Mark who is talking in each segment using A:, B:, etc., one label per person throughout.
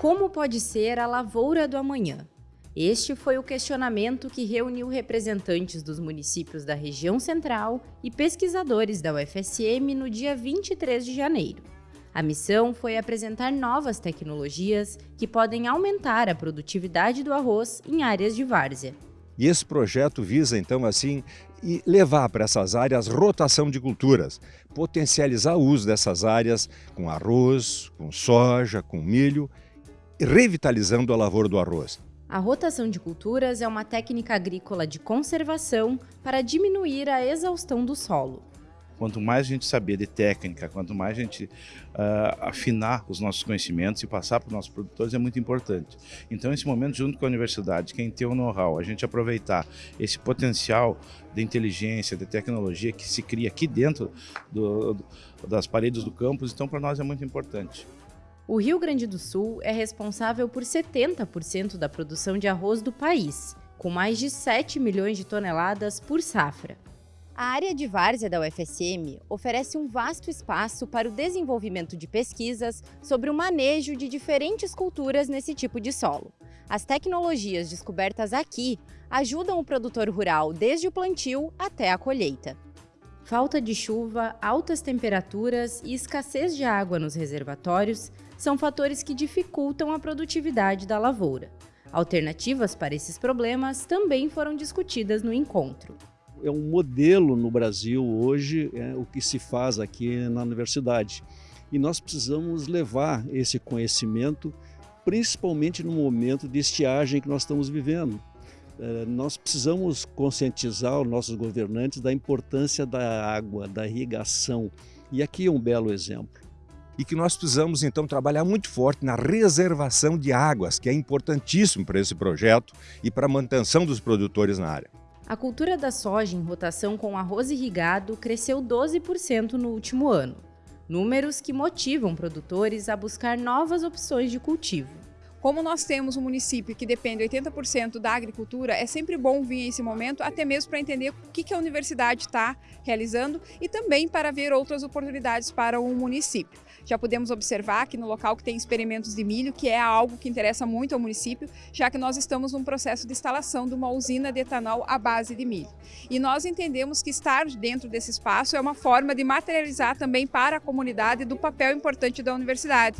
A: Como pode ser a lavoura do amanhã? Este foi o questionamento que reuniu representantes dos municípios da região central e pesquisadores da UFSM no dia 23 de janeiro. A missão foi apresentar novas tecnologias que podem aumentar a produtividade do arroz em áreas de várzea.
B: E esse projeto visa, então, assim, levar para essas áreas rotação de culturas, potencializar o uso dessas áreas com arroz, com soja, com milho revitalizando a lavoura do arroz.
A: A rotação de culturas é uma técnica agrícola de conservação para diminuir a exaustão do solo.
C: Quanto mais a gente saber de técnica, quanto mais a gente uh, afinar os nossos conhecimentos e passar para os nossos produtores é muito importante. Então, esse momento, junto com a universidade, quem tem o know-how, a gente aproveitar esse potencial de inteligência, de tecnologia que se cria aqui dentro do, do, das paredes do campus, então para nós é muito importante.
A: O Rio Grande do Sul é responsável por 70% da produção de arroz do país, com mais de 7 milhões de toneladas por safra. A área de várzea da UFSM oferece um vasto espaço para o desenvolvimento de pesquisas sobre o manejo de diferentes culturas nesse tipo de solo. As tecnologias descobertas aqui ajudam o produtor rural desde o plantio até a colheita. Falta de chuva, altas temperaturas e escassez de água nos reservatórios são fatores que dificultam a produtividade da lavoura. Alternativas para esses problemas também foram discutidas no encontro.
D: É um modelo no Brasil hoje, é o que se faz aqui na universidade. E nós precisamos levar esse conhecimento, principalmente no momento de estiagem que nós estamos vivendo. É, nós precisamos conscientizar os nossos governantes da importância da água, da irrigação. E aqui é um belo exemplo
B: e que nós precisamos então trabalhar muito forte na reservação de águas, que é importantíssimo para esse projeto e para a manutenção dos produtores na área.
A: A cultura da soja em rotação com arroz irrigado cresceu 12% no último ano, números que motivam produtores a buscar novas opções de cultivo.
E: Como nós temos um município que depende 80% da agricultura, é sempre bom vir esse momento, até mesmo para entender o que a universidade está realizando e também para ver outras oportunidades para o município. Já podemos observar que no local que tem experimentos de milho, que é algo que interessa muito ao município, já que nós estamos num processo de instalação de uma usina de etanol à base de milho. E nós entendemos que estar dentro desse espaço é uma forma de materializar também para a comunidade do papel importante da universidade.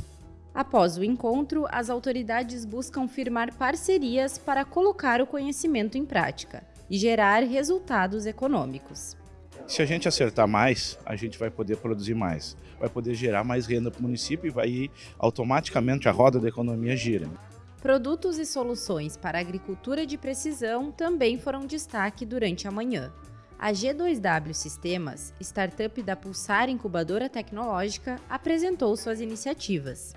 A: Após o encontro, as autoridades buscam firmar parcerias para colocar o conhecimento em prática e gerar resultados econômicos.
C: Se a gente acertar mais, a gente vai poder produzir mais, vai poder gerar mais renda para o município e vai automaticamente a roda da economia gira.
A: Produtos e soluções para a agricultura de precisão também foram destaque durante a manhã. A G2W Sistemas, startup da Pulsar Incubadora Tecnológica, apresentou suas iniciativas.